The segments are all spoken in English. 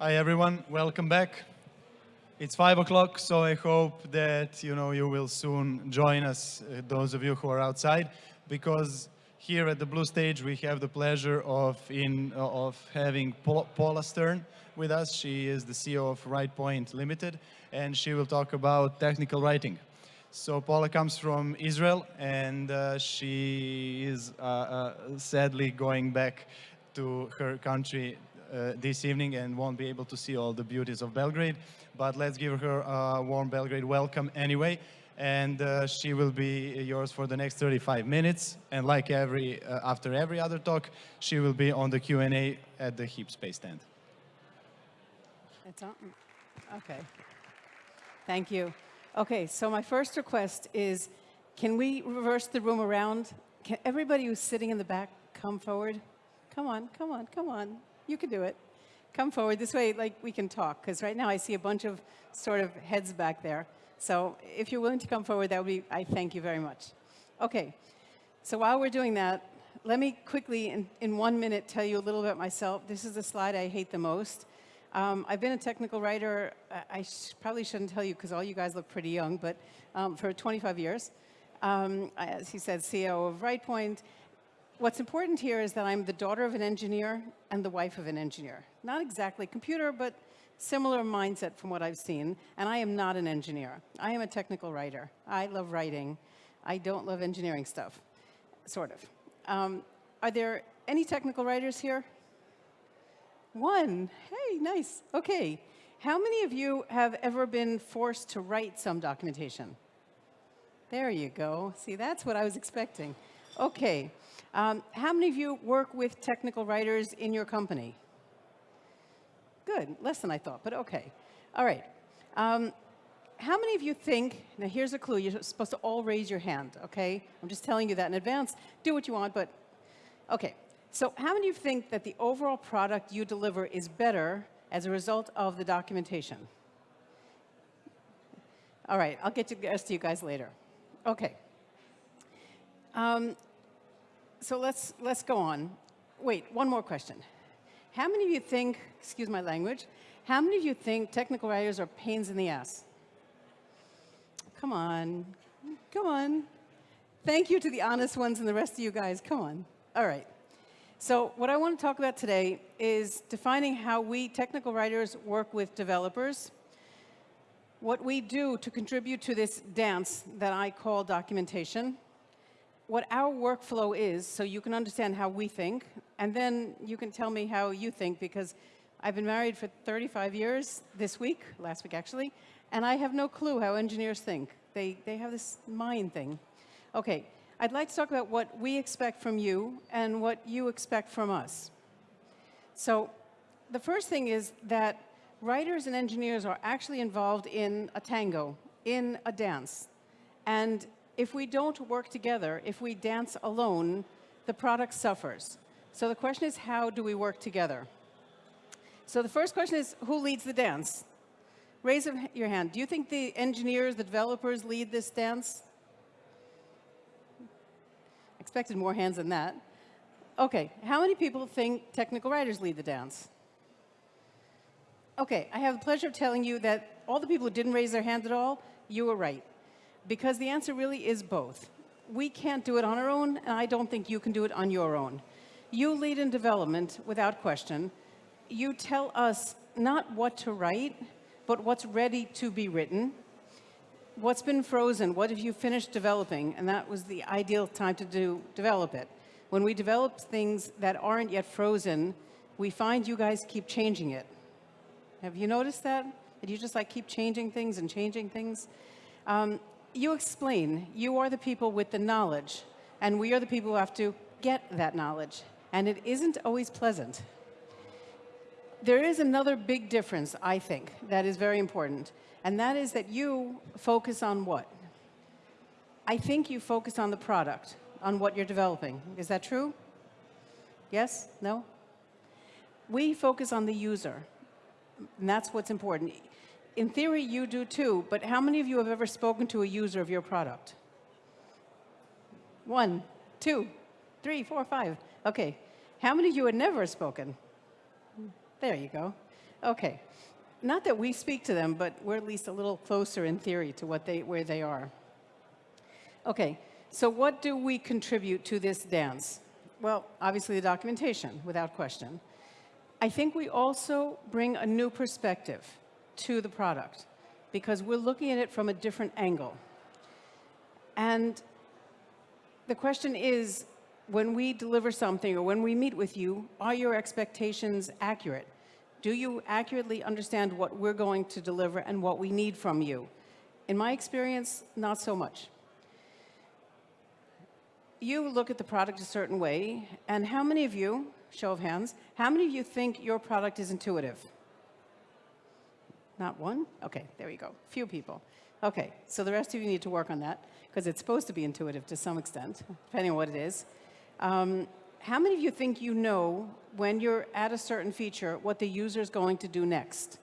Hi everyone, welcome back. It's five o'clock, so I hope that you know you will soon join us, uh, those of you who are outside, because here at the Blue Stage we have the pleasure of in uh, of having Paula Stern with us. She is the CEO of WritePoint Limited, and she will talk about technical writing. So Paula comes from Israel, and uh, she is uh, uh, sadly going back to her country this evening and won't be able to see all the beauties of Belgrade. But let's give her a warm Belgrade welcome anyway. And uh, she will be yours for the next 35 minutes. And like every uh, after every other talk, she will be on the Q&A at the Heap Space stand. It's on. Okay. Thank you. Okay, so my first request is, can we reverse the room around? Can everybody who's sitting in the back come forward? Come on, come on, come on. You can do it. Come forward. This way, like, we can talk, because right now I see a bunch of sort of heads back there. So if you're willing to come forward, that would be, I thank you very much. Okay, so while we're doing that, let me quickly, in, in one minute, tell you a little about myself. This is the slide I hate the most. Um, I've been a technical writer, I sh probably shouldn't tell you because all you guys look pretty young, but um, for 25 years. Um, as he said, CEO of WritePoint. What's important here is that I'm the daughter of an engineer and the wife of an engineer. Not exactly computer, but similar mindset from what I've seen. And I am not an engineer. I am a technical writer. I love writing. I don't love engineering stuff, sort of. Um, are there any technical writers here? One. Hey, nice. Okay. How many of you have ever been forced to write some documentation? There you go. See, that's what I was expecting. Okay. Um, how many of you work with technical writers in your company? Good. Less than I thought, but okay. All right. Um, how many of you think, now here's a clue, you're supposed to all raise your hand, okay? I'm just telling you that in advance. Do what you want, but okay. So how many of you think that the overall product you deliver is better as a result of the documentation? All right, I'll get to the rest of you guys later. Okay. Um, so let's, let's go on. Wait, one more question. How many of you think, excuse my language, how many of you think technical writers are pains in the ass? Come on, come on. Thank you to the honest ones and the rest of you guys, come on. All right. So what I want to talk about today is defining how we technical writers work with developers, what we do to contribute to this dance that I call documentation, what our workflow is so you can understand how we think, and then you can tell me how you think because I've been married for 35 years this week, last week actually, and I have no clue how engineers think. They, they have this mind thing. Okay, I'd like to talk about what we expect from you and what you expect from us. So the first thing is that writers and engineers are actually involved in a tango, in a dance. And if we don't work together, if we dance alone, the product suffers. So the question is, how do we work together? So the first question is, who leads the dance? Raise your hand. Do you think the engineers, the developers lead this dance? expected more hands than that. Okay, how many people think technical writers lead the dance? Okay, I have the pleasure of telling you that all the people who didn't raise their hand at all, you were right. Because the answer really is both. We can't do it on our own, and I don't think you can do it on your own. You lead in development, without question. You tell us not what to write, but what's ready to be written what's been frozen? What have you finished developing? And that was the ideal time to do develop it. When we develop things that aren't yet frozen, we find you guys keep changing it. Have you noticed that? That you just like keep changing things and changing things? Um, you explain. You are the people with the knowledge, and we are the people who have to get that knowledge. And it isn't always pleasant. There is another big difference, I think, that is very important and that is that you focus on what? I think you focus on the product, on what you're developing. Is that true? Yes? No? We focus on the user, and that's what's important. In theory, you do too, but how many of you have ever spoken to a user of your product? One, two, three, four, five. Okay. How many of you have never spoken? There you go. Okay. Not that we speak to them, but we're at least a little closer in theory to what they, where they are. Okay, so what do we contribute to this dance? Well, obviously the documentation, without question. I think we also bring a new perspective to the product because we're looking at it from a different angle. And the question is, when we deliver something or when we meet with you, are your expectations accurate? Do you accurately understand what we're going to deliver and what we need from you? In my experience, not so much. You look at the product a certain way, and how many of you, show of hands, how many of you think your product is intuitive? Not one? Okay, there you go. Few people. Okay, so the rest of you need to work on that because it's supposed to be intuitive to some extent, depending on what it is. Um, how many of you think you know when you're at a certain feature what the user is going to do next?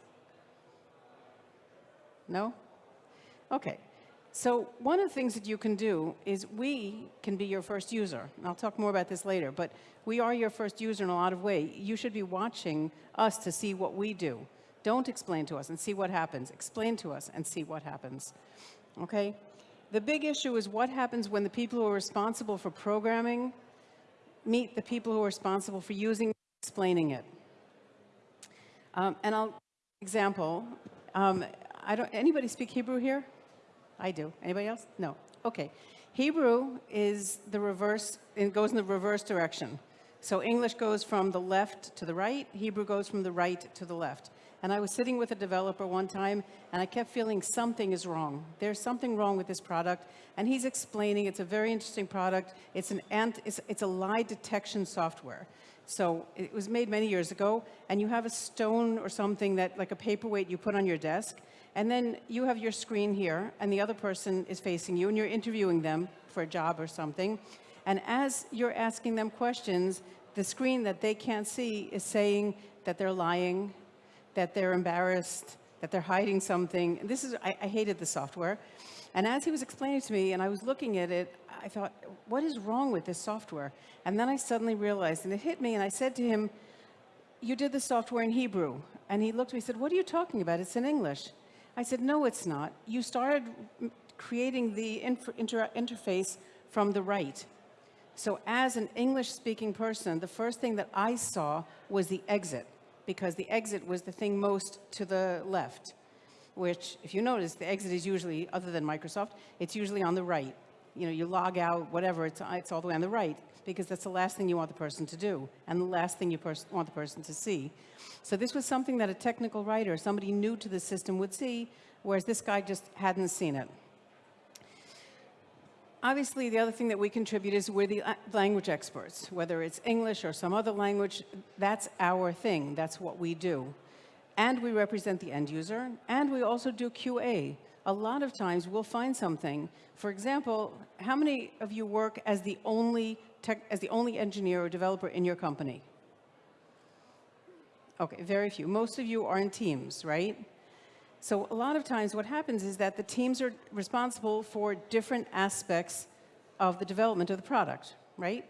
No? Okay. So one of the things that you can do is we can be your first user. And I'll talk more about this later, but we are your first user in a lot of ways. You should be watching us to see what we do. Don't explain to us and see what happens. Explain to us and see what happens. Okay? The big issue is what happens when the people who are responsible for programming meet the people who are responsible for using explaining it. Um, and I'll example. Um, I don't. Anybody speak Hebrew here? I do. Anybody else? No. Okay. Hebrew is the reverse. It goes in the reverse direction. So English goes from the left to the right. Hebrew goes from the right to the left. And I was sitting with a developer one time, and I kept feeling something is wrong. There's something wrong with this product. And he's explaining it's a very interesting product. It's, an ant, it's, it's a lie detection software. So it was made many years ago, and you have a stone or something that, like a paperweight you put on your desk, and then you have your screen here, and the other person is facing you, and you're interviewing them for a job or something. And as you're asking them questions, the screen that they can't see is saying that they're lying, that they're embarrassed, that they're hiding something. This is, I, I hated the software. And as he was explaining to me and I was looking at it, I thought, what is wrong with this software? And then I suddenly realized, and it hit me, and I said to him, you did the software in Hebrew. And he looked at me and said, what are you talking about? It's in English. I said, no, it's not. You started creating the inter interface from the right. So as an English-speaking person, the first thing that I saw was the exit because the exit was the thing most to the left, which, if you notice, the exit is usually, other than Microsoft, it's usually on the right. You know, you log out, whatever, it's, it's all the way on the right, because that's the last thing you want the person to do, and the last thing you want the person to see. So this was something that a technical writer, somebody new to the system would see, whereas this guy just hadn't seen it. Obviously, the other thing that we contribute is we're the uh, language experts, whether it's English or some other language, that's our thing, that's what we do. And we represent the end user, and we also do QA. A lot of times we'll find something. For example, how many of you work as the only, tech, as the only engineer or developer in your company? Okay, very few. Most of you are in teams, right? So a lot of times what happens is that the teams are responsible for different aspects of the development of the product, right?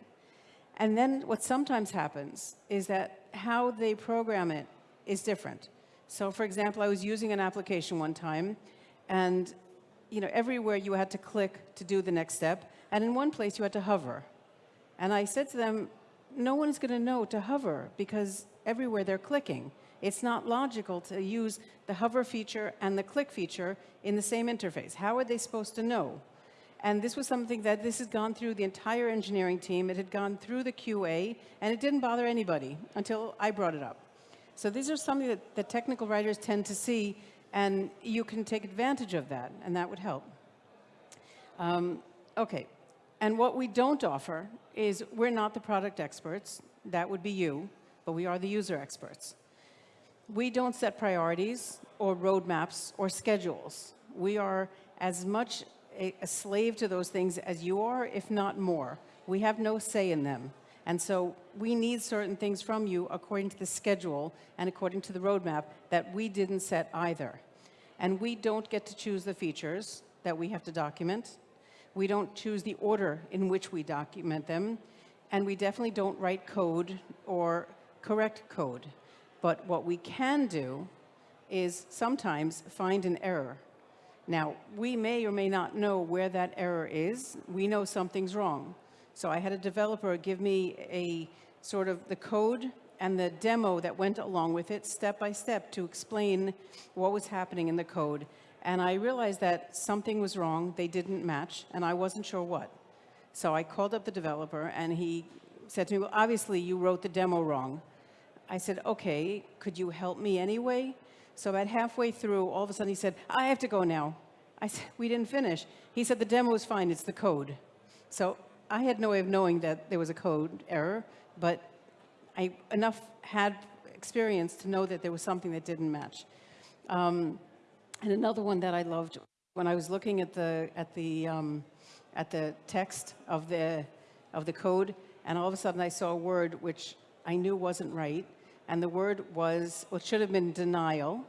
And then what sometimes happens is that how they program it is different. So for example, I was using an application one time and you know, everywhere you had to click to do the next step, and in one place you had to hover. And I said to them, no one is going to know to hover because everywhere they're clicking. It's not logical to use the hover feature and the click feature in the same interface. How are they supposed to know? And this was something that this has gone through the entire engineering team. It had gone through the QA, and it didn't bother anybody until I brought it up. So these are something that the technical writers tend to see, and you can take advantage of that, and that would help. Um, okay, and what we don't offer is we're not the product experts. That would be you, but we are the user experts we don't set priorities or roadmaps or schedules. We are as much a, a, slave to those things as you are, if not more. We have no say in them. And so we need certain things from you according to the schedule and according to the roadmap that we didn't set either. And we don't get to choose the features that we have to document. We don't choose the order in which we document them. And we definitely don't write code or correct code. But what we can do is sometimes find an error. Now, we may or may not know where that error is. We know something's wrong. So I had a developer give me a sort of the code and the demo that went along with it, step by step, to explain what was happening in the code. And I realized that something was wrong, they didn't match, and I wasn't sure what. So I called up the developer, and he said to me, well, obviously you wrote the demo wrong. I said, okay, could you help me anyway? So about halfway through, all of a sudden he said, I have to go now. I said, we didn't finish. He said, the demo is fine, it's the code. So I had no way of knowing that there was a code error, but I enough had experience to know that there was something that didn't match. Um, and another one that I loved, when I was looking at the, at the, um, at the text of the, of the code, and all of a sudden I saw a word which I knew wasn't right, and the word was, well, should have been denial,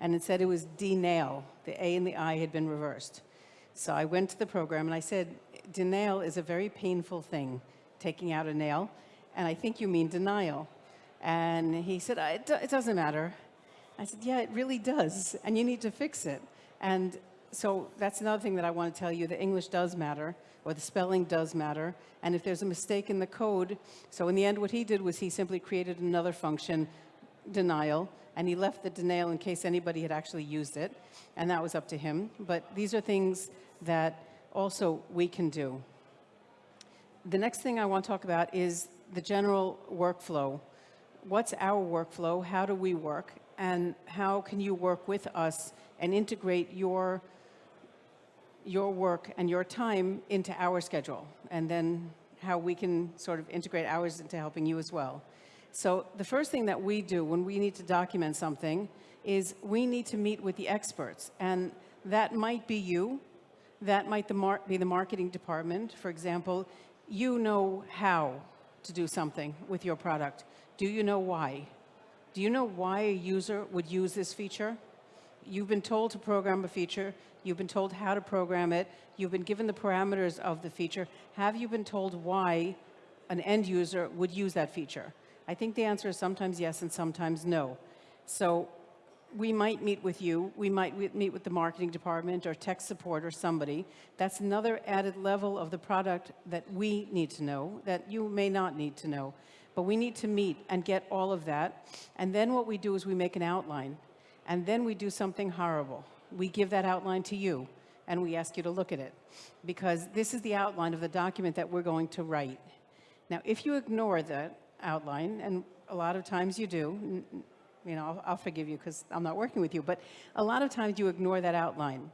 and it said it was denail. The A and the I had been reversed. So I went to the program and I said, denail is a very painful thing, taking out a nail, and I think you mean denial. And he said, it doesn't matter. I said, yeah, it really does, and you need to fix it. And so that's another thing that I want to tell you, the English does matter, or the spelling does matter, and if there's a mistake in the code, so in the end what he did was he simply created another function, denial, and he left the denail in case anybody had actually used it, and that was up to him. But these are things that also we can do. The next thing I want to talk about is the general workflow. What's our workflow? How do we work? And how can you work with us and integrate your, your work and your time into our schedule? And then how we can sort of integrate ours into helping you as well. So the first thing that we do when we need to document something is we need to meet with the experts. And that might be you, that might the be the marketing department. For example, you know how to do something with your product. Do you know why? Do you know why a user would use this feature? You've been told to program a feature. You've been told how to program it. You've been given the parameters of the feature. Have you been told why an end user would use that feature? I think the answer is sometimes yes and sometimes no. So we might meet with you, we might meet with the marketing department or tech support or somebody. That's another added level of the product that we need to know, that you may not need to know. But we need to meet and get all of that. And then what we do is we make an outline. And then we do something horrible. We give that outline to you and we ask you to look at it. Because this is the outline of the document that we're going to write. Now, if you ignore that outline, and a lot of times you do, you know, I'll, I'll forgive you because I'm not working with you, but a lot of times you ignore that outline.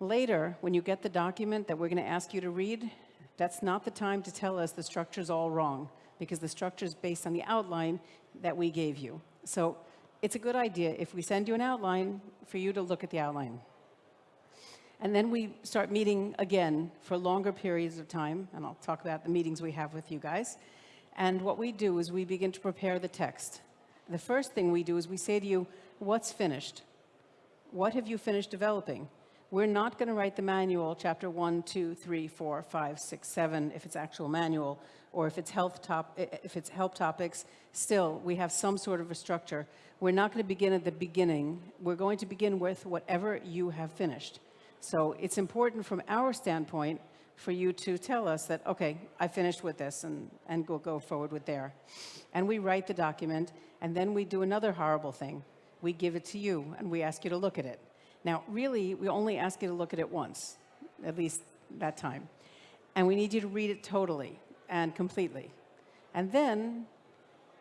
Later, when you get the document that we're going to ask you to read, that's not the time to tell us the structure's all wrong, because the structure is based on the outline that we gave you. So it's a good idea if we send you an outline for you to look at the outline. And then we start meeting again for longer periods of time, and I'll talk about the meetings we have with you guys. And what we do is we begin to prepare the text. The first thing we do is we say to you, what's finished? What have you finished developing? We're not going to write the manual, chapter one, two, three, four, five, six, seven, if it's actual manual, or if it's health top, if it's help topics. Still, we have some sort of a structure. We're not going to begin at the beginning. We're going to begin with whatever you have finished. So it's important from our standpoint for you to tell us that, okay, I finished with this, and, and we'll go forward with there. And we write the document, and then we do another horrible thing. We give it to you, and we ask you to look at it. Now, really, we only ask you to look at it once, at least that time. And we need you to read it totally and completely. And then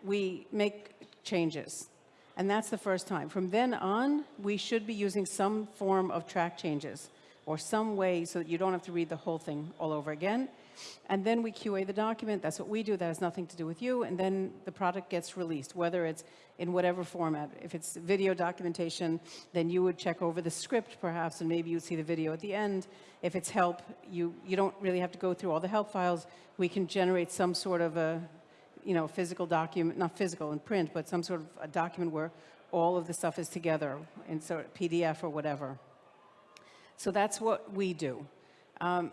we make changes. And that's the first time. From then on, we should be using some form of track changes or some way so that you don't have to read the whole thing all over again. And then we QA the document. That's what we do. That has nothing to do with you. And then the product gets released, whether it's in whatever format. If it's video documentation, then you would check over the script perhaps, and maybe you'd see the video at the end. If it's help, you, you don't really have to go through all the help files. We can generate some sort of a, you know, physical document, not physical in print, but some sort of a document where all of the stuff is together in sort of PDF or whatever. So that's what we do. Um,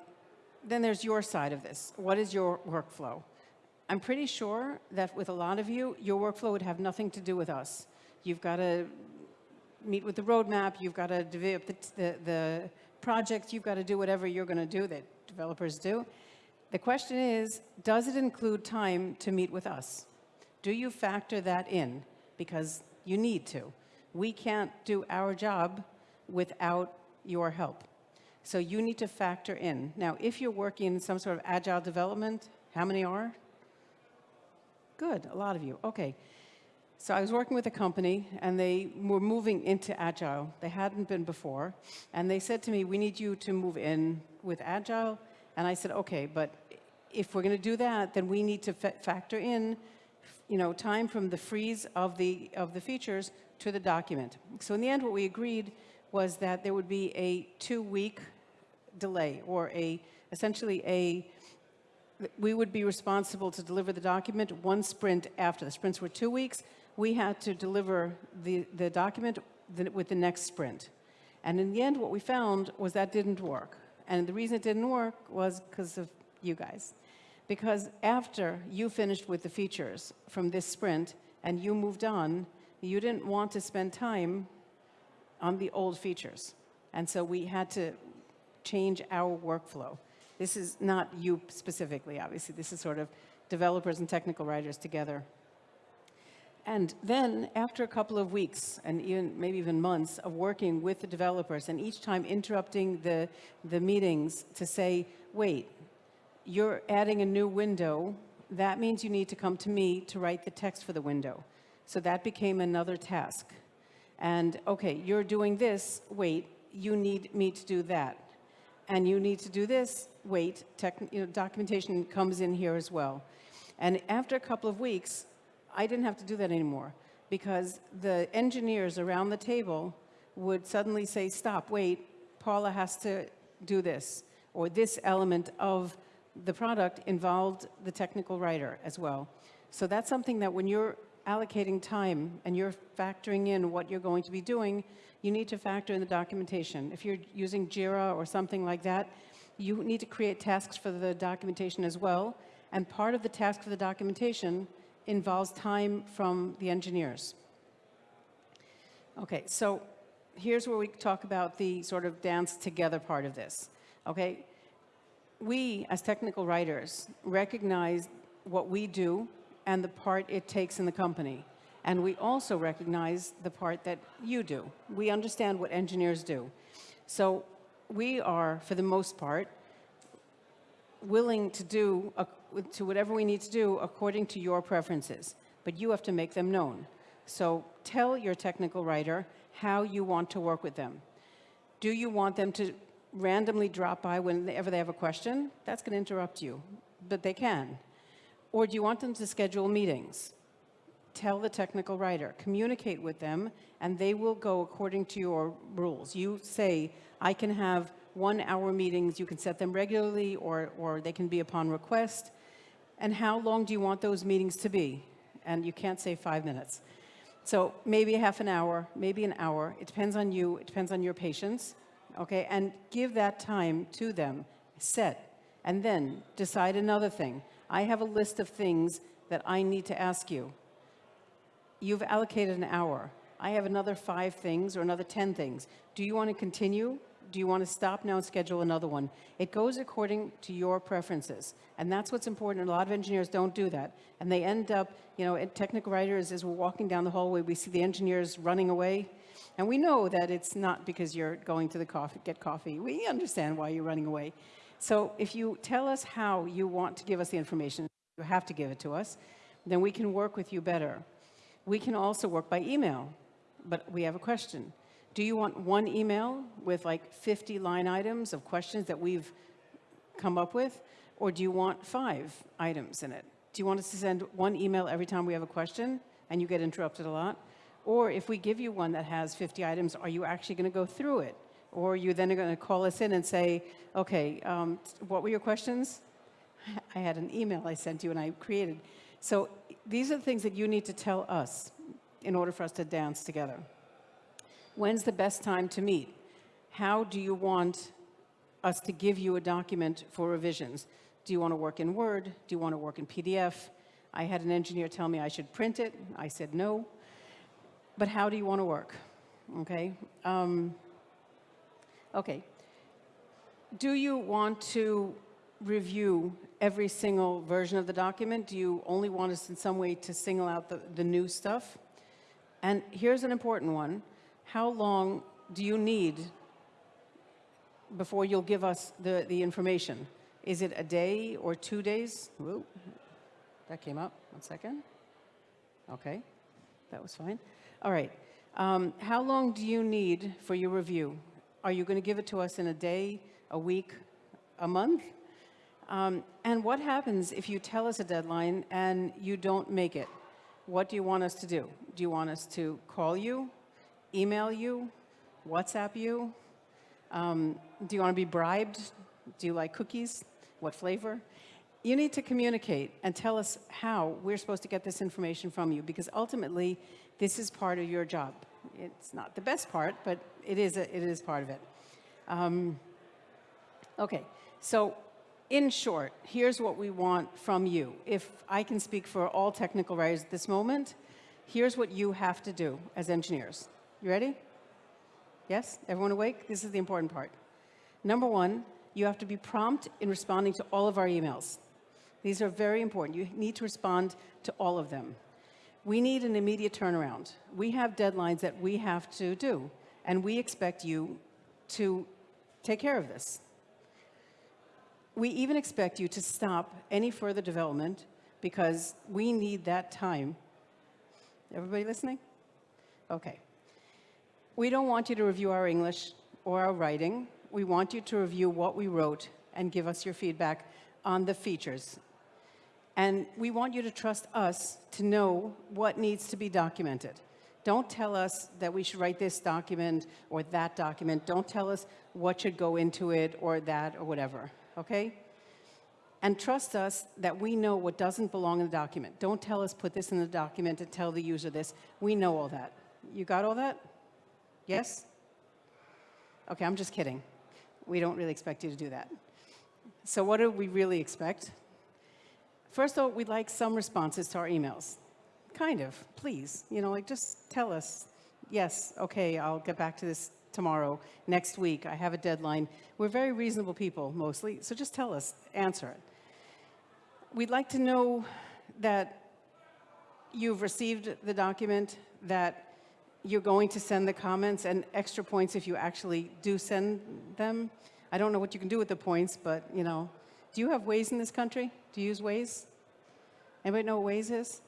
then there's your side of this. What is your workflow? I'm pretty sure that with a lot of you, your workflow would have nothing to do with us. You've got to meet with the roadmap, you've got to develop the, the, the project, you've got to do whatever you're going to do that developers do. The question is, does it include time to meet with us? Do you factor that in? Because you need to. We can't do our job without your help. So you need to factor in. Now, if you're working in some sort of agile development, how many are? Good, a lot of you. Okay. So I was working with a company and they were moving into Agile. They hadn't been before. And they said to me, we need you to move in with Agile. And I said, okay, but if we're going to do that, then we need to fa factor in you know, time from the freeze of the, of the features to the document. So in the end, what we agreed was that there would be a two-week delay or a, essentially a we would be responsible to deliver the document one sprint after. The sprints were two weeks. We had to deliver the, the document with the next sprint. And in the end, what we found was that didn't work. And the reason it didn't work was because of you guys. Because after you finished with the features from this sprint and you moved on, you didn't want to spend time on the old features. And so we had to change our workflow. This is not you specifically, obviously. This is sort of developers and technical writers together. And then after a couple of weeks and even maybe even months of working with the developers and each time interrupting the, the meetings to say, wait, you're adding a new window, that means you need to come to me to write the text for the window. So that became another task. And okay, you're doing this, wait, you need me to do that. And you need to do this, wait, you know, documentation comes in here as well. And after a couple of weeks, I didn't have to do that anymore because the engineers around the table would suddenly say, stop, wait, Paula has to do this, or this element of the product involved the technical writer as well. So that's something that when you're allocating time and you're factoring in what you're going to be doing, you need to factor in the documentation. If you're using JIRA or something like that, you need to create tasks for the documentation as well. And part of the task for the documentation involves time from the engineers. Okay, so here's where we talk about the sort of dance together part of this. Okay, we as technical writers recognize what we do and the part it takes in the company. And we also recognize the part that you do. We understand what engineers do. So we are, for the most part, willing to do to whatever we need to do according to your preferences, but you have to make them known. So tell your technical writer how you want to work with them. Do you want them to randomly drop by whenever they have a question? That's going to interrupt you, but they can. Or do you want them to schedule meetings? Tell the technical writer, communicate with them, and they will go according to your rules. You say, I can have one hour meetings, you can set them regularly or, or they can be upon request. And how long do you want those meetings to be? And you can't say five minutes. So maybe half an hour, maybe an hour. It depends on you, it depends on your patience, okay? And give that time to them, set, and then decide another thing. I have a list of things that I need to ask you. You've allocated an hour. I have another five things or another 10 things. Do you want to continue? Do you want to stop now and schedule another one? It goes according to your preferences. And that's what's important. A lot of engineers don't do that. And they end up, you know, technical writers, as we're walking down the hallway, we see the engineers running away. And we know that it's not because you're going to the coffee, get coffee. We understand why you're running away. So if you tell us how you want to give us the information, you have to give it to us, then we can work with you better. We can also work by email, but we have a question. Do you want one email with like 50 line items of questions that we've come up with? Or do you want five items in it? Do you want us to send one email every time we have a question and you get interrupted a lot? Or if we give you one that has 50 items, are you actually going to go through it? Or you then are going to call us in and say, okay, um, what were your questions? I had an email I sent you and I created. So these are the things that you need to tell us in order for us to dance together. When's the best time to meet? How do you want us to give you a document for revisions? Do you want to work in Word? Do you want to work in PDF? I had an engineer tell me I should print it. I said no. But how do you want to work? Okay. Um, okay. Do you want to review every single version of the document? Do you only want us in some way to single out the, the new stuff? And here's an important one. How long do you need before you'll give us the, the information? Is it a day or two days? Whoa, that came up. One second. Okay, that was fine. All right. Um, how long do you need for your review? Are you going to give it to us in a day, a week, a month? Um, and what happens if you tell us a deadline and you don't make it? What do you want us to do? Do you want us to call you, email you, WhatsApp you? Um, do you want to be bribed? Do you like cookies? What flavor? You need to communicate and tell us how we're supposed to get this information from you because ultimately this is part of your job. It's not the best part, but it is, a, it is part of it. Um, okay, so in short, here's what we want from you. If I can speak for all technical writers at this moment, here's what you have to do as engineers. You ready? Yes? Everyone awake? This is the important part. Number one, you have to be prompt in responding to all of our emails. These are very important. You need to respond to all of them. We need an immediate turnaround. We have deadlines that we have to do, and we expect you to take care of this. We even expect you to stop any further development because we need that time. Everybody listening? Okay. We don't want you to review our English or our writing. We want you to review what we wrote and give us your feedback on the features. And we want you to trust us to know what needs to be documented. Don't tell us that we should write this document or that document. Don't tell us what should go into it or that or whatever, okay? And trust us that we know what doesn't belong in the document. Don't tell us put this in the document and tell the user this. We know all that. You got all that? Yes? Okay, I'm just kidding. We don't really expect you to do that. So what do we really expect? First of all, we'd like some responses to our emails. Kind of, please. You know, like just tell us, yes, okay, I'll get back to this tomorrow, next week, I have a deadline. We're very reasonable people, mostly, so just tell us, answer it. We'd like to know that you've received the document, that you're going to send the comments and extra points if you actually do send them. I don't know what you can do with the points, but you know, do you have Waze in this country? Do you use Waze? Anybody know what Waze is?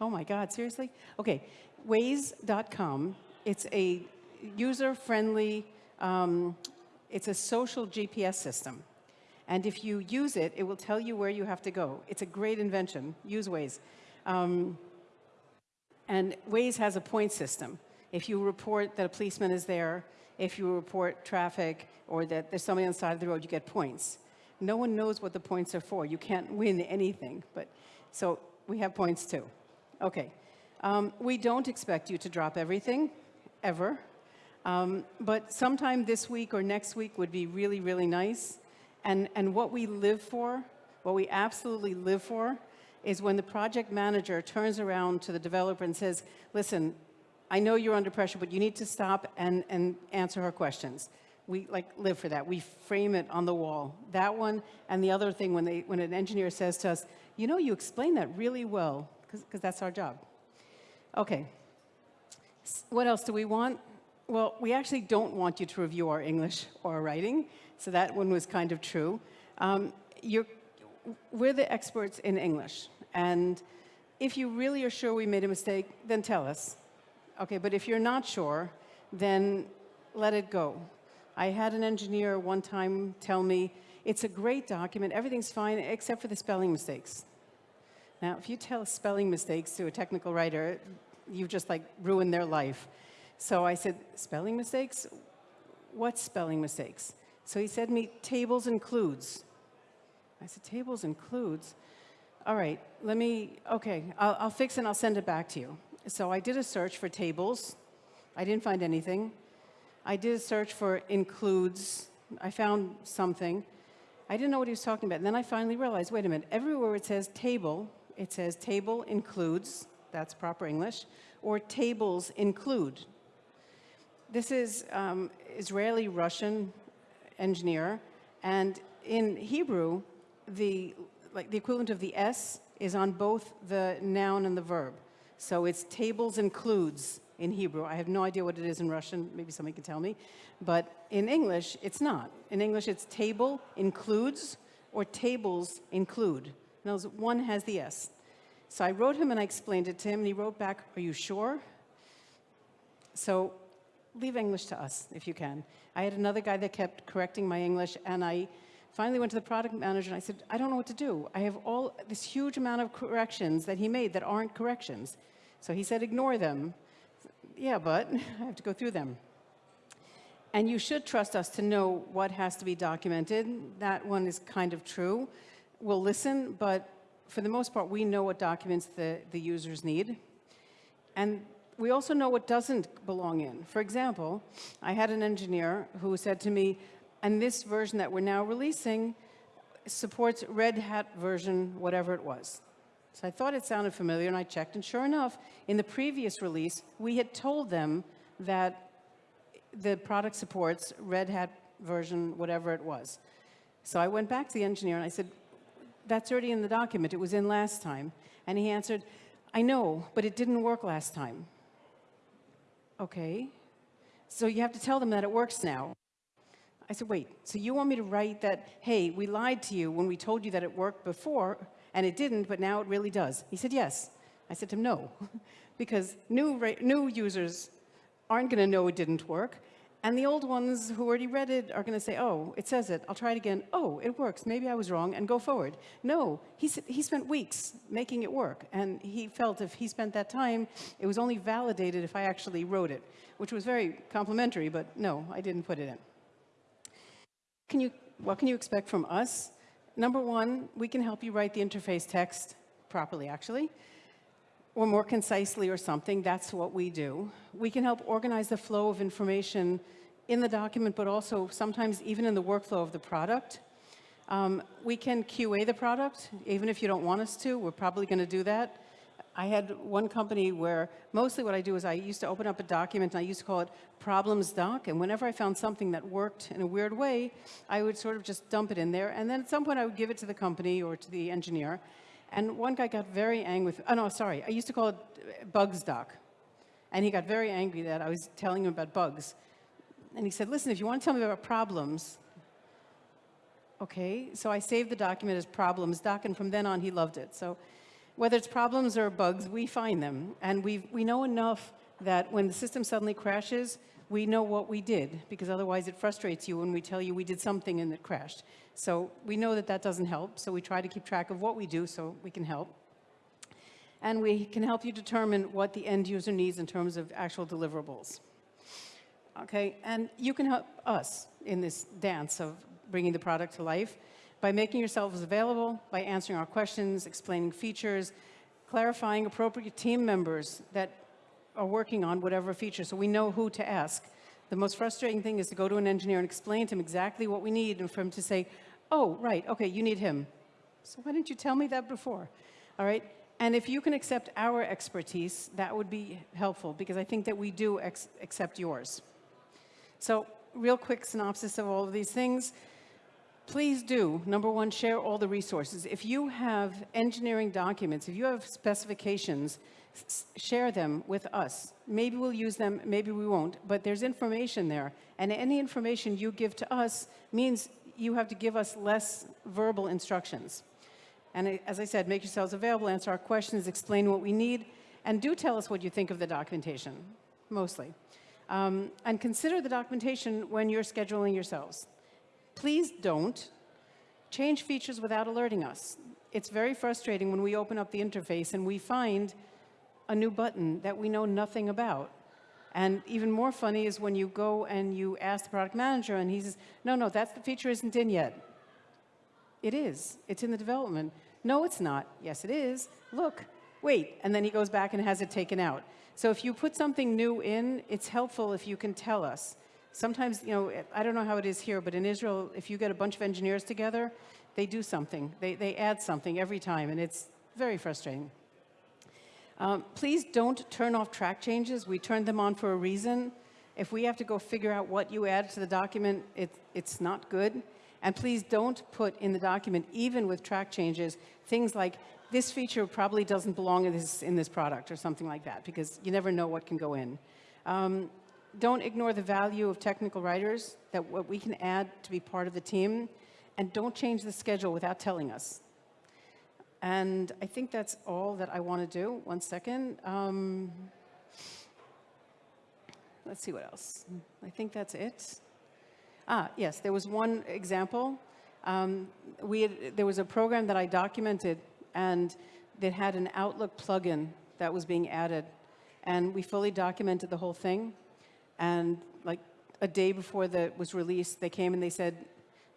Oh my God, seriously? Okay, Waze.com, it's a user-friendly, um, it's a social GPS system. And if you use it, it will tell you where you have to go. It's a great invention. Use Waze. Um, and Waze has a point system. If you report that a policeman is there, if you report traffic or that there's somebody on the side of the road, you get points. No one knows what the points are for. You can't win anything. But So we have points too. Okay. Um, we don't expect you to drop everything, ever. Um, but sometime this week or next week would be really, really nice. And, and what we live for, what we absolutely live for, is when the project manager turns around to the developer and says, listen, I know you're under pressure, but you need to stop and, and answer her questions. We like live for that. We frame it on the wall. That one and the other thing when, they, when an engineer says to us, you know, you explain that really well, because that's our job. Okay. What else do we want? Well, we actually don't want you to review our English or our writing, so that one was kind of true. Um, we're the experts in English, and if you really are sure we made a mistake, then tell us. Okay, but if you're not sure, then let it go. I had an engineer one time tell me, it's a great document, everything's fine except for the spelling mistakes. Now, if you tell spelling mistakes to a technical writer, you've just like ruined their life. So I said, spelling mistakes? What spelling mistakes? So he said to me, tables includes. I said, tables includes? All right, let me, okay, I'll, I'll fix it and I'll send it back to you. So I did a search for tables. I didn't find anything. I did a search for includes. I found something. I didn't know what he was talking about. And then I finally realized, wait a minute, everywhere it says table it says table includes, that's proper English, or tables include. This is um, Israeli-Russian engineer, and in Hebrew, the, like, the equivalent of the S is on both the noun and the verb. So it's tables includes in Hebrew. I have no idea what it is in Russian. Maybe somebody can tell me. But in English, it's not. In English, it's table includes or tables include. Now, one has the S. So I wrote him and I explained it to him, and he wrote back, are you sure? So leave English to us, if you can. I had another guy that kept correcting my English, and I finally went to the product manager and I said, I don't know what to do. I have all this huge amount of corrections that he made that aren't corrections. So he said, ignore them. Yeah, but I have to go through them. And you should trust us to know what has to be documented. That one is kind of true. We'll listen, but for the most part, we know what documents the, the users need. And we also know what doesn't belong in. For example, I had an engineer who said to me, and this version that we're now releasing supports Red Hat version, whatever it was. So I thought it sounded familiar, and I checked, and sure enough, in the previous release, we had told them that the product supports Red Hat version, whatever it was. So I went back to the engineer, and I said, that's already in the document. It was in last time. And he answered, I know, but it didn't work last time. Okay. So you have to tell them that it works now. I said, wait, so you want me to write that, hey, we lied to you when we told you that it worked before, and it didn't, but now it really does? He said, yes. I said to him, no, because new, new users aren't going to know it didn't work. And the old ones who already read it are going to say, oh, it says it. I'll try it again. Oh, it works. Maybe I was wrong, and go forward. No, he, said he spent weeks making it work. And he felt if he spent that time, it was only validated if I actually wrote it, which was very complimentary, but no, I didn't put it in. Can you, what can you expect from us? Number one, we can help you write the interface text properly, actually or more concisely or something, that's what we do. We can help organize the flow of information in the document, but also sometimes even in the workflow of the product. Um, we can QA the product, even if you don't want us to, we're probably going to do that. I had one company where mostly what I do is I used to open up a document and I used to call it problems doc. And whenever I found something that worked in a weird way, I would sort of just dump it in there. And then at some point I would give it to the company or to the engineer. And one guy got very angry with, oh no, sorry, I used to call it uh, bugs doc. And he got very angry that I was telling him about bugs. And he said, listen, if you want to tell me about problems, okay. So I saved the document as problems doc, and from then on he loved it. So whether it's problems or bugs, we find them. And we we know enough that when the system suddenly crashes, we know what we did, because otherwise it frustrates you when we tell you we did something and it crashed. So we know that that doesn't help, so we try to keep track of what we do so we can help. And we can help you determine what the end user needs in terms of actual deliverables. Okay, and you can help us in this dance of bringing the product to life by making yourselves available, by answering our questions, explaining features, clarifying appropriate team members that are working on whatever feature so we know who to ask. The most frustrating thing is to go to an engineer and explain to him exactly what we need and for him to say, oh, right, okay, you need him. So why didn't you tell me that before? All right, and if you can accept our expertise, that would be helpful because I think that we do accept yours. So real quick synopsis of all of these things. Please do, number one, share all the resources. If you have engineering documents, if you have specifications share them with us. Maybe we'll use them, maybe we won't, but there's information there. And any information you give to us means you have to give us less verbal instructions. And as I said, make yourselves available, answer our questions, explain what we need, and do tell us what you think of the documentation, mostly. Um, and consider the documentation when you're scheduling yourselves. Please don't change features without alerting us. It's very frustrating when we open up the interface and we find a new button that we know nothing about. And even more funny is when you go and you ask the product manager and he says, no, no, that's the feature isn't in yet. It is. It's in the development. No, it's not. Yes, it is. Look, wait. And then he goes back and has it taken out. So if you put something new in, it's helpful if you can tell us. Sometimes, you know, I don't know how it is here, but in Israel, if you get a bunch of engineers together, they do something. They, they add something every time, and it's Very frustrating. Um, Please don't turn off track changes. We turned them on for a reason. If we have to go figure out what you added to the document, it, it's not good. And please don't put in the document, even with track changes, things like, this feature probably doesn't belong in this, in this product, or something like that, because you never know what can go in. Um, don't ignore the value of technical writers, that what we can add to be part of the team, and don't change the schedule without telling us. And I think that's all that I want to do. One second. Um, let's see what else. I think that's it. Ah, yes, there was one example. Um, we had, there was a program that I documented, and that had an Outlook plugin that was being added. And we fully documented the whole thing. And like a day before that was released, they came and they said,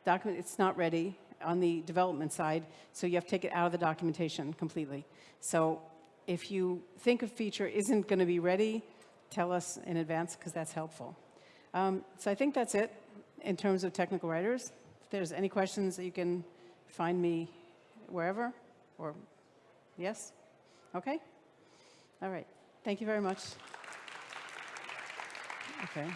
document, it's not ready on the development side, so you have to take it out of the documentation completely. So if you think a feature isn't going to be ready, tell us in advance because that's helpful. Um, so I think that's it in terms of technical writers. If there's any questions, you can find me wherever, or yes? Okay? All right. Thank you very much. Okay.